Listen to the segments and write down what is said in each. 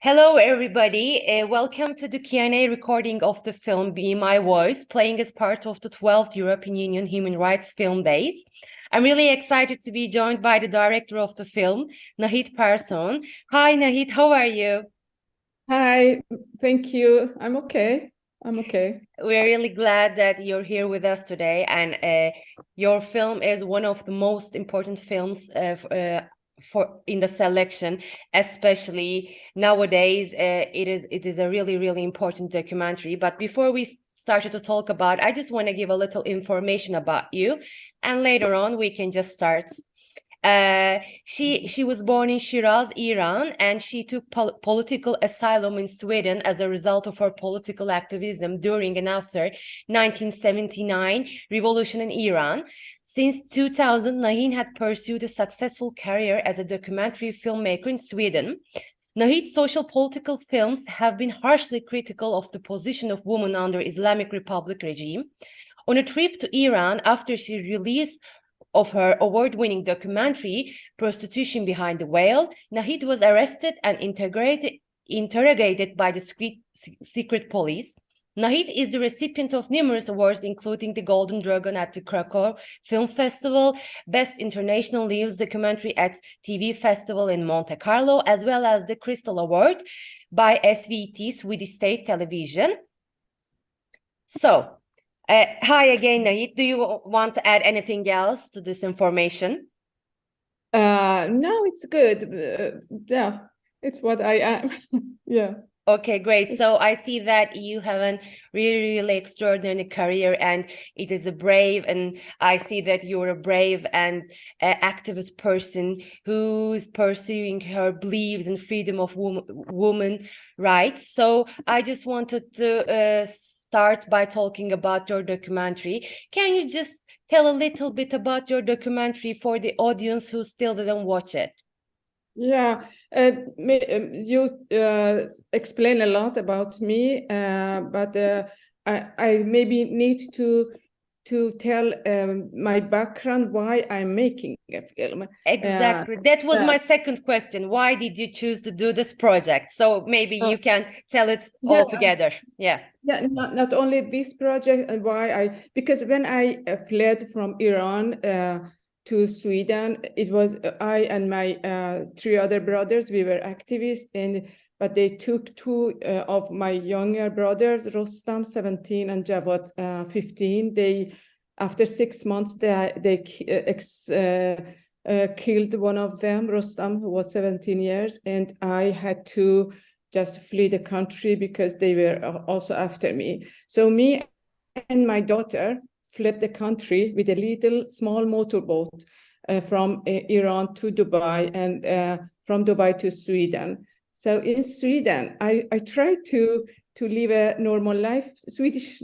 Hello, everybody. Uh, welcome to the Q&A recording of the film Be My Voice, playing as part of the 12th European Union Human Rights Film Days. I'm really excited to be joined by the director of the film, Nahid Persson. Hi, Nahid, how are you? Hi, thank you. I'm okay. I'm okay. We're really glad that you're here with us today. And uh, your film is one of the most important films uh, uh, for in the selection especially nowadays uh, it is it is a really really important documentary but before we started to talk about i just want to give a little information about you and later on we can just start uh, she she was born in Shiraz, Iran, and she took pol political asylum in Sweden as a result of her political activism during and after 1979 revolution in Iran. Since 2000, Nahid had pursued a successful career as a documentary filmmaker in Sweden. Nahid's social political films have been harshly critical of the position of women under Islamic Republic regime. On a trip to Iran after she released of her award-winning documentary, Prostitution Behind the Veil, Nahid was arrested and interrogated by the secret police. Nahid is the recipient of numerous awards, including the Golden Dragon at the Krakow Film Festival, Best International News Documentary at TV Festival in Monte Carlo, as well as the Crystal Award by SVT, Swedish State Television. So, uh, hi again, Nahid. Do you want to add anything else to this information? Uh, no, it's good. Uh, yeah, it's what I am. yeah. Okay, great. So I see that you have a really, really extraordinary career and it is a brave and I see that you're a brave and uh, activist person who's pursuing her beliefs and freedom of woman, woman rights. So I just wanted to uh, start by talking about your documentary. Can you just tell a little bit about your documentary for the audience who still didn't watch it? Yeah, uh, um, you uh, explain a lot about me, uh, but uh, I, I maybe need to to tell um, my background why I'm making a film. Exactly. Uh, that was uh, my second question. Why did you choose to do this project? So maybe uh, you can tell it yeah, all together. Yeah. Yeah, not, not only this project and why I, because when I uh, fled from Iran uh, to Sweden, it was uh, I and my three other brothers, we were activists and but they took two uh, of my younger brothers, Rostam, 17, and Javad, uh, 15. They, after six months, they, they uh, ex, uh, uh, killed one of them, Rostam, who was 17 years, and I had to just flee the country because they were also after me. So me and my daughter fled the country with a little small motorboat uh, from Iran to Dubai and from Dubai to Sweden. So in Sweden, I, I try to, to live a normal life, Swedish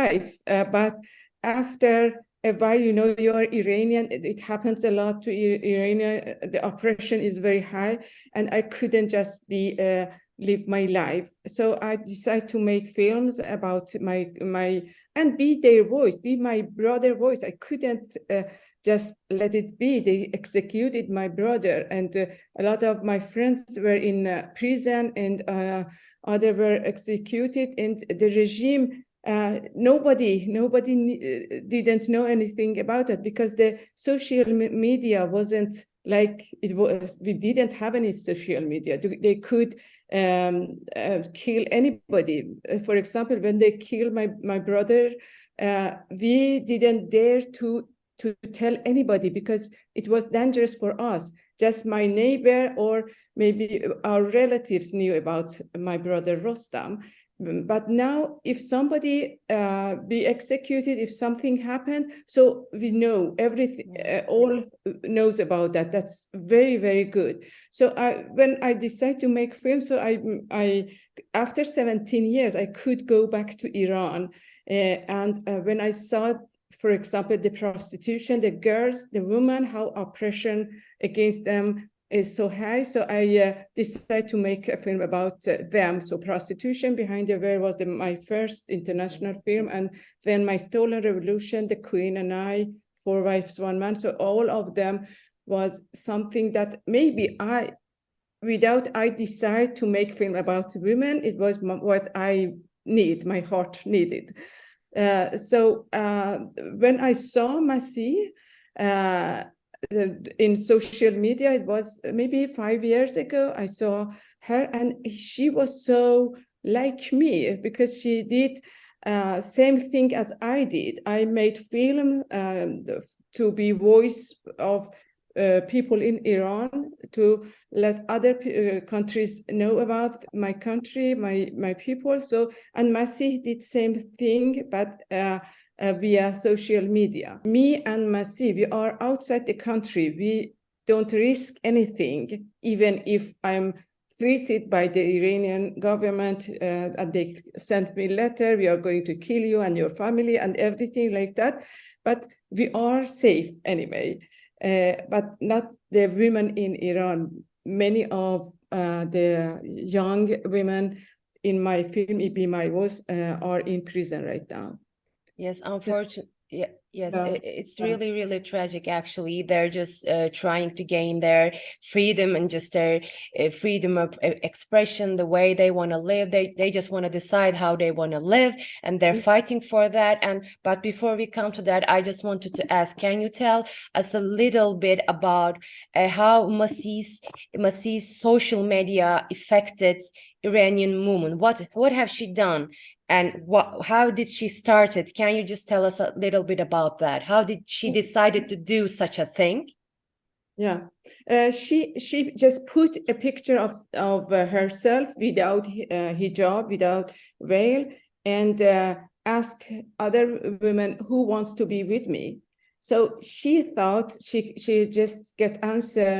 life, uh, but after a while, you know, you are Iranian, it happens a lot to Iranian, the oppression is very high, and I couldn't just be uh, live my life. So I decided to make films about my, my and be their voice, be my brother voice. I couldn't uh, just let it be. They executed my brother and uh, a lot of my friends were in uh, prison and uh, other were executed and the regime uh, nobody nobody uh, didn't know anything about it because the social media wasn't like it was we didn't have any social media they could um, uh, kill anybody for example when they killed my my brother we didn't dare to to tell anybody because it was dangerous for us. Just my neighbor or maybe our relatives knew about my brother Rostam. But now if somebody uh, be executed, if something happened, so we know everything, uh, all knows about that. That's very, very good. So I, when I decided to make film, so I, I, after 17 years, I could go back to Iran. Uh, and uh, when I saw for example, the prostitution, the girls, the women, how oppression against them is so high. So I uh, decided to make a film about uh, them. So Prostitution Behind the Veil was the, my first international film. And then My Stolen Revolution, The Queen and I, Four Wives, One Man. So all of them was something that maybe I without I decide to make film about women, it was what I need, my heart needed. Uh, so uh, when I saw Masih uh, in social media, it was maybe five years ago, I saw her and she was so like me because she did uh, same thing as I did. I made film um, to be voice of uh, people in Iran to let other uh, countries know about my country, my my people. So and Masih did same thing, but uh, uh, via social media. Me and Masih, we are outside the country. We don't risk anything, even if I'm treated by the Iranian government uh, and they sent me a letter, we are going to kill you and your family and everything like that. But we are safe anyway, uh, but not the women in Iran. Many of uh, the young women in my film, Be My Voice, are in prison right now. Yes, unfortunately. So, yeah, Yes, yeah. it's really, really tragic. Actually, they're just uh, trying to gain their freedom and just their uh, freedom of uh, expression, the way they want to live. They they just want to decide how they want to live, and they're mm fighting for that. And but before we come to that, I just wanted to ask: Can you tell us a little bit about uh, how Masih's Masih's social media affected Iranian movement? What what have she done and what how did she start it can you just tell us a little bit about that? How did she decided to do such a thing? Yeah. Uh, she she just put a picture of of uh, herself without uh, hijab without veil and uh, ask other women who wants to be with me? So she thought she she just get answer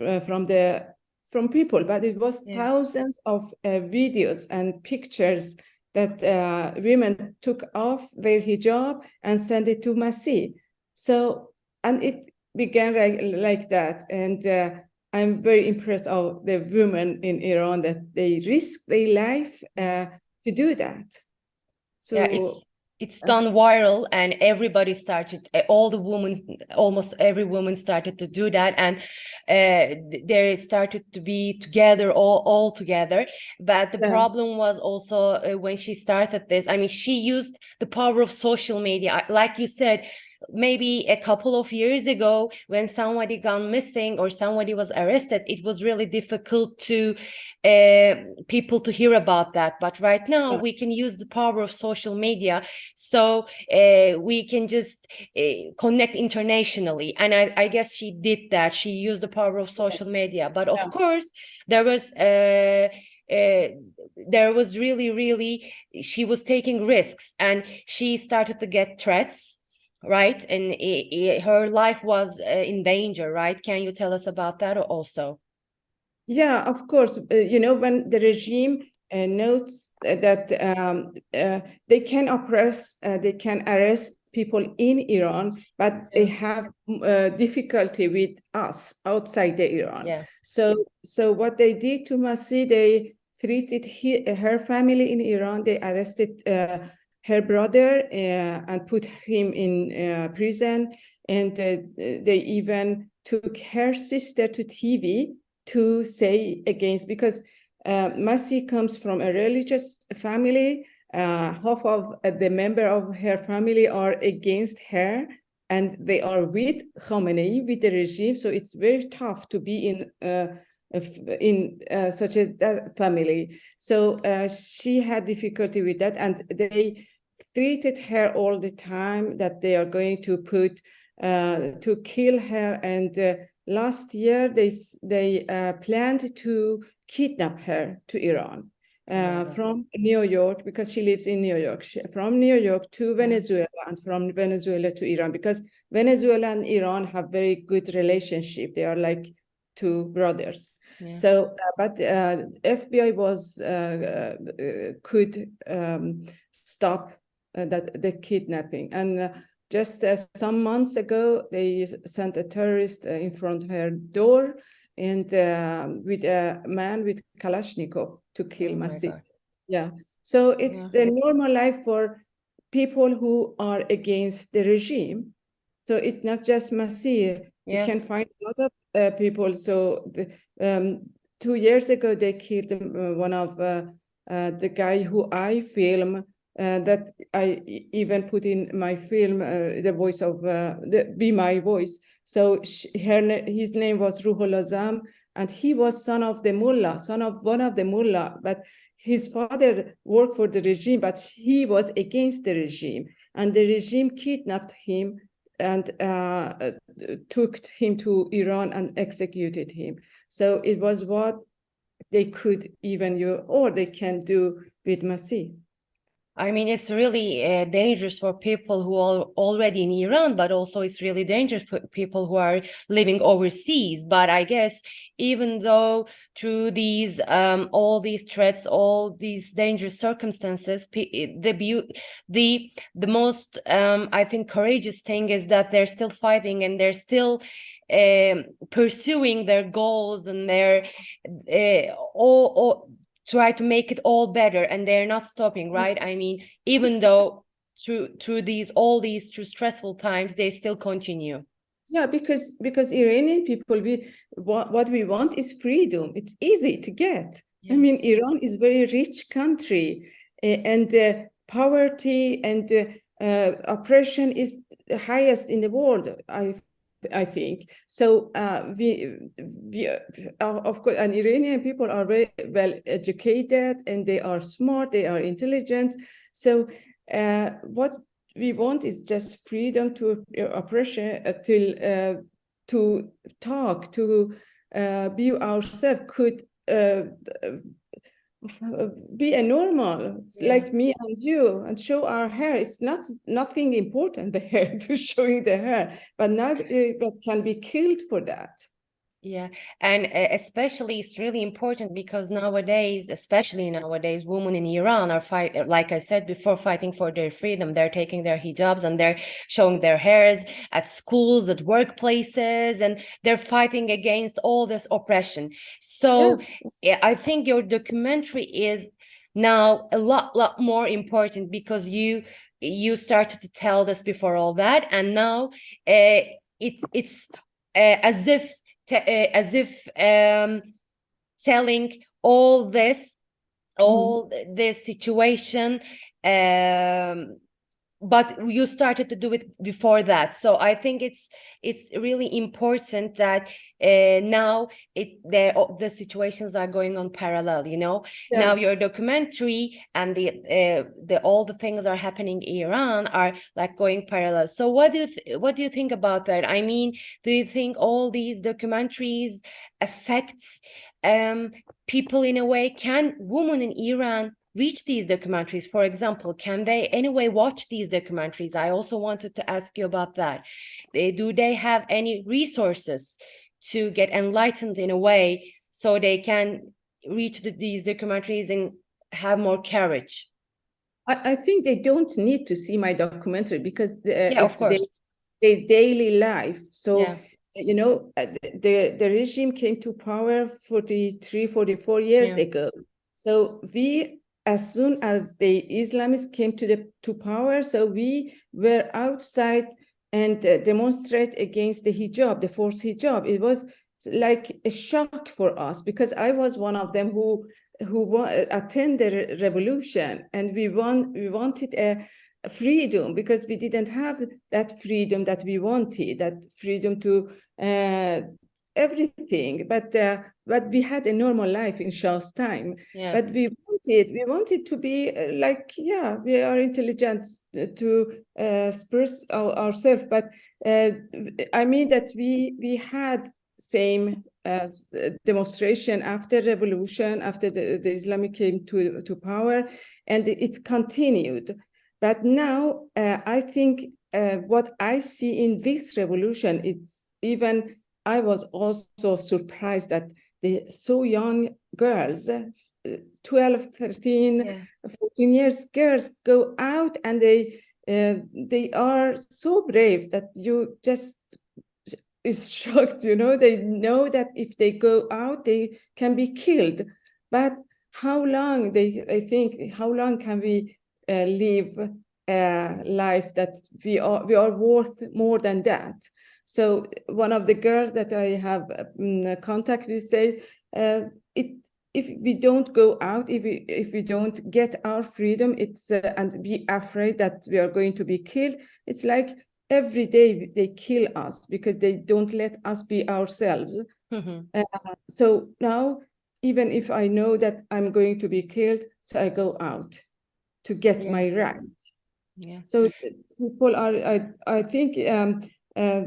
uh, from the from people but it was yeah. thousands of uh, videos and pictures that uh, women took off their hijab and sent it to Masih. So, and it began like, like that. And uh, I'm very impressed of the women in Iran that they risk their life uh, to do that. So yeah, it's it's gone viral and everybody started eh, all the women almost every woman started to do that and uh, they started to be together all all together. But the yeah. problem was also uh, when she started this i mean she used the power of social media. Like you said maybe a couple of years ago when somebody gone missing or somebody was arrested it was really difficult to uh, people to hear about that. But right now we can use the power of social media. So uh, we can just uh, connect internationally. And I, I, guess she did that. She used the power of social media. But of yeah. course there was uh, uh, there was really really she was taking risks and she started to get threats right? And it, it, her life was uh, in danger, right? Can you tell us about that also? Yeah, of course. Uh, you know, when the regime uh, notes that um, uh, they can oppress, uh, they can arrest people in Iran, but they have uh, difficulty with us outside the Iran. Yeah. So, so what they did to Masih, they treated he, her family in Iran. They arrested her brother uh, and put him in uh, prison. And uh, they even took her sister to TV to say against, because uh, Masih comes from a religious family. Uh, half of the member of her family are against her and they are with Khamenei, with the regime. So it's very tough to be in uh, in uh, such a family. So she had difficulty with that, and they treated her all the time that they are going to put uh, to kill her. And uh, last year they they uh, planned to kidnap her to Iran uh, from New York because she lives in New York. She, from New York to Venezuela and from Venezuela to Iran because Venezuela and Iran have very good relationship. They are like two brothers. Yeah. So, uh, but uh, FBI was uh, uh, could um, stop that the kidnapping. And uh, just uh, some months ago, they sent a terrorist in front of her door and with a man with Kalashnikov to kill oh Masih. Yeah. So it's yeah. the normal life for people who are against the regime. So it's not just Masih. Yeah. You can find a lot of uh, people. So the, um, two years ago, they killed uh, one of uh, uh, the guy who I film uh, that I even put in my film uh, the voice of uh, the Be My Voice. So she, her his name was Ruhollah Zam, and he was son of the mullah, son of one of the mullah, but his father worked for the regime, but he was against the regime, and the regime kidnapped him and uh, took him to Iran and executed him. So it was what they could even you or they can do with Masih. I mean, it's really uh, dangerous for people who are already in Iran, but also it's really dangerous for people who are living overseas. But I guess even though through these um, all these threats, all these dangerous circumstances, the the the most um, I think courageous thing is that they're still fighting and they're still um, pursuing their goals and their uh, all, all try to make it all better and they're not stopping mm. right i mean even though through through these all these through stressful times they still continue yeah because because iranian people we what, what we want is freedom it's easy to get yeah. i mean iran is very rich country and uh, poverty and uh, uh, oppression is the highest in the world i I think. So uh, we, we uh, of course, and Iranian people are very well educated and they are smart, they are intelligent. So uh, what we want is just freedom to uh, oppression, uh, till, to talk, to be ourselves, could be a normal yeah. like me and you and show our hair. It's not nothing important the hair to showing the hair. But not uh, can be killed for that yeah, and uh, especially it's really important because nowadays, especially nowadays, women in Iran are fight, like I said before, fighting for their freedom. They're taking their hijabs and they're showing their hairs at schools, at workplaces, and they're fighting against all this oppression. So yeah. I think your documentary is now a lot, lot more important because you you started to tell this before all that, and now uh, it it's uh, as if uh, as if um, telling all this, all mm. this situation um, but you started to do it before that. So i think it's it's really important that uh, now it the the situations are going on parallel you know? Yeah. now your documentary and the uh, the all the things are happening in iran are like going parallel. So what do you what do you think about that? I mean do you think all these documentaries affects um people in a way? Can women in iran reach these documentaries? For example, can they anyway watch these documentaries? I also wanted to ask you about that. Do they have any resources to get enlightened in a way so they can reach the, these documentaries and have more courage? I, I, think they don't need to see my documentary because uh, yeah, it's their, their, daily life. So yeah you know uh, the the regime came to power 43 44 years yeah. ago so we as soon as the Islamists came to the to power, so we were outside and uh, demonstrate against the hijab, the forced hijab. It was like a shock for us because I was one of them who who attended the revolution, and we want we wanted a freedom because we didn't have that freedom that we wanted, that freedom to uh, everything but uh, but we had a normal life in Shah's time. Yeah. but we wanted we wanted to be uh, like yeah we are intelligent to uh, express our, ourselves but uh, I mean that we we had same uh, demonstration after revolution after the, the Islamic came to to power and it continued. But now uh, I think uh, what I see in this revolution it's even I was also surprised that the so young girls, uh, 12, 13, yeah. 14 years girls go out and they uh, they are so brave that you just is shocked, you know, they know that if they go out, they can be killed. But how long they, I think, how long can we uh, live a life that we are we are worth more than that. So one of the girls that I have um, contact with say uh, it if we don't go out, if we if we don't get our freedom, it's uh, and be afraid that we are going to be killed. It's like every day they kill us because they don't let us be ourselves. Mm -hmm. uh, so now, even if I know that I'm going to be killed, so I go out to get yeah. my right. Yeah. So people are, I I think, um, uh,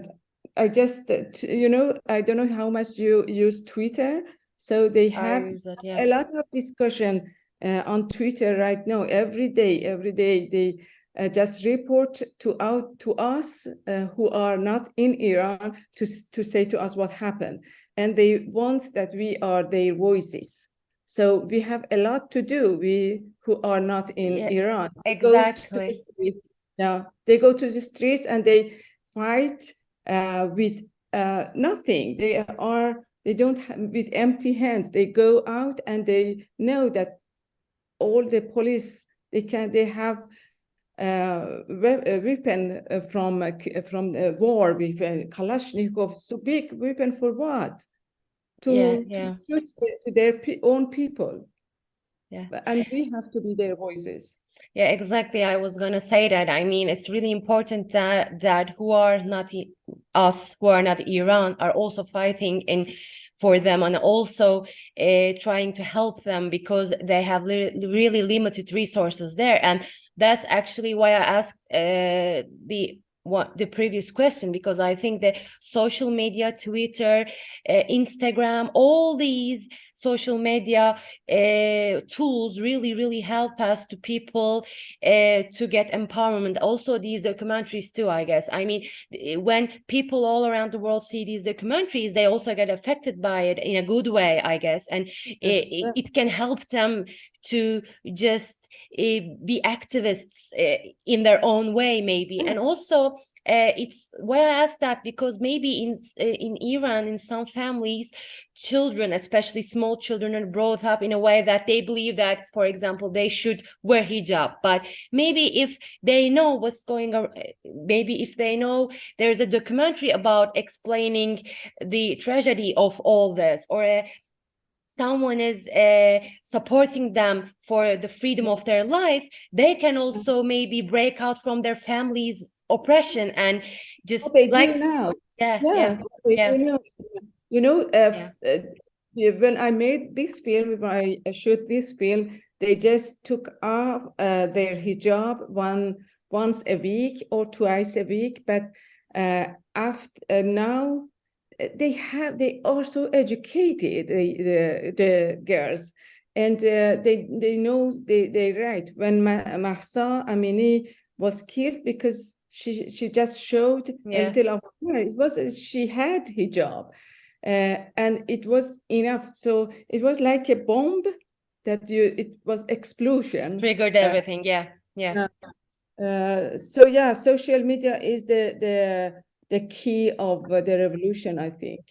I just, you know, I don't know how much you use Twitter. So they have it, yeah. a lot of discussion uh, on Twitter right now. Every day, every day they uh, just report to out to us uh, who are not in Iran to, to say to us what happened. And they want that we are their voices. So we have a lot to do, we who are not in yeah, Iran. Exactly. Yeah, they go to the streets and they fight with uh, nothing. They are, they don't have, with empty hands. They go out and they know that all the police, they can, they have uh, weapon uh, from uh, from the war with Kalashnikov. So big weapon for what? To, yeah, yeah. to shoot to their own people. Yeah, and we have to be their voices. Yeah, exactly. I was going to say that. I mean, it's really important that that who are not us, who are not Iran, are also fighting in for them and also uh, trying to help them because they have really limited resources there. And that's actually why I asked uh, the what the previous question because I think that social media, Twitter, uh, Instagram, all these social media uh, tools really, really help us to people uh, to get empowerment. Also these documentaries too, I guess. I mean, when people all around the world see these documentaries, they also get affected by it in a good way, I guess. And it, it, can help them to just uh, be activists uh, in their own way, maybe. And also uh, it's why I asked that because maybe in uh, in Iran, in some families, children, especially small children, are brought up in a way that they believe that, for example, they should wear hijab. But maybe if they know what's going on, maybe if they know there's a documentary about explaining the tragedy of all this, or a someone is uh, supporting them for the freedom of their life, they can also maybe break out from their families oppression and just oh, they like do now. Yeah, yeah, yeah. You know, you know uh, yeah. uh, when I made this film, when I shoot this film, they just took off uh, their hijab one once a week or twice a week. But uh, after uh, now, they have they also educated the the, the girls and uh, they they know they they right when Mahsa Amini was killed because she she just showed yeah. a little of her. It was she had hijab, uh, and it was enough. So it was like a bomb that you. It was explosion. Triggered uh, everything. Uh, yeah, yeah. Uh, so yeah, social media is the the the key of uh, the revolution. I think.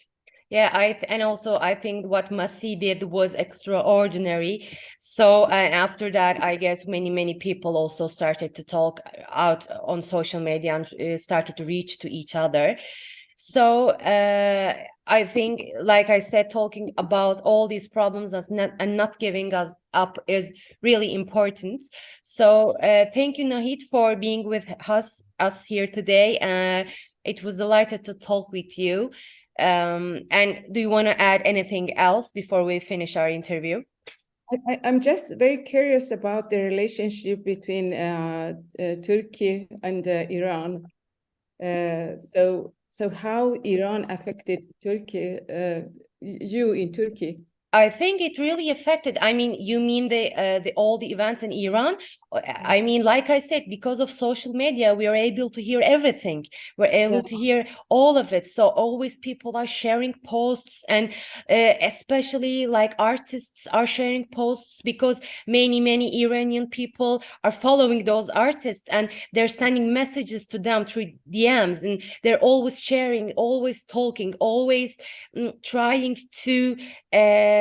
Yeah, I and also I think what Masih did was extraordinary. So and after that, I guess many many people also started to talk out on social media and uh, started to reach to each other. So uh, I think, like I said, talking about all these problems not, and not giving us up is really important. So uh, thank you, Nahid, for being with us us here today. Uh, it was delighted to talk with you. Um, and do you want to add anything else before we finish our interview? I, am just very curious about the relationship between uh, uh, Turkey and uh, Iran. Uh, so, so how Iran affected Turkey, uh, you in Turkey? I think it really affected. I mean, you mean the uh, the all the events in Iran? Uh, I mean, like I said, because of social media, we are able to hear everything. We're able yeah. to hear all of it. So always people are sharing posts, and uh, especially like artists are sharing posts because many many Iranian people are following those artists and they're sending messages to them through DMs, and they're always sharing, always talking, always mm, trying to. Uh,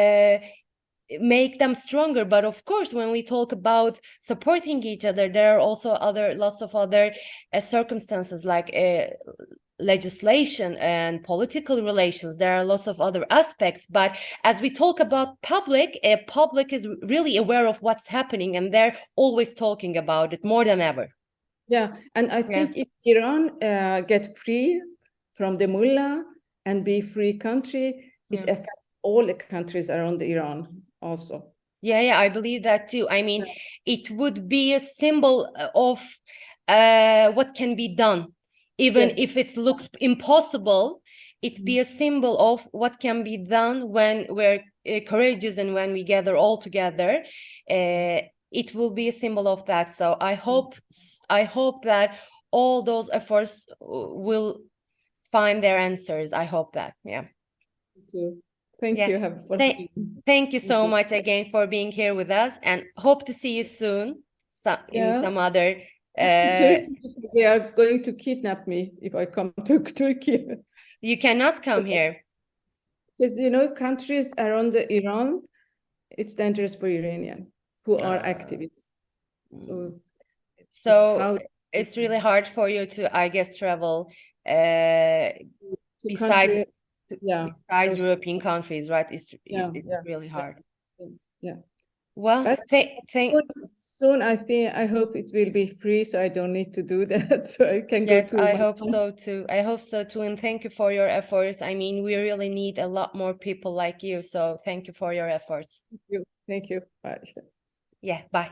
make them stronger. But of course when we talk about supporting each other there are also other lots of other uh, circumstances like uh, legislation and political relations. There are lots of other aspects. But as we talk about public a public is really aware of what's happening and they're always talking about it more than ever. Yeah, and I think if Iran uh, get free from the mullah and be free country, it Yeah. affects all the countries around Iran also. Yeah, yeah, I believe that too. I mean, it would be a symbol uh, of uh, what can be done, even Yes. if it looks impossible. It be a symbol of what can be done when we're uh, courageous and when we gather all together. Uh, it will be a symbol of that. So I hope, I hope that all those efforts uh, will find their answers. I hope that. Yeah. So thank Yeah. you have Thank- Thank you so you. much again for being here with us and hope to see you soon so, in some other uh, they are going to kidnap me if I come to Turkey. you cannot come here. Because you know, countries around the Iran, it's dangerous for Iranian who are Ah. activists. So it's So how it's really hard for you to, I guess, travel uh to besides country, yeah, those- European countries, right? It's it- Yeah, it's yeah, really hard. yeah. Well, thank thank soon, I think I hope it will be free, so I don't need to do that. So I can go Yes, to I hope home. so too. I hope so too. And thank you for your efforts. I mean, we really need a lot more people like you. So thank you for your efforts. Thank you. Thank you. Bye. Yeah, bye.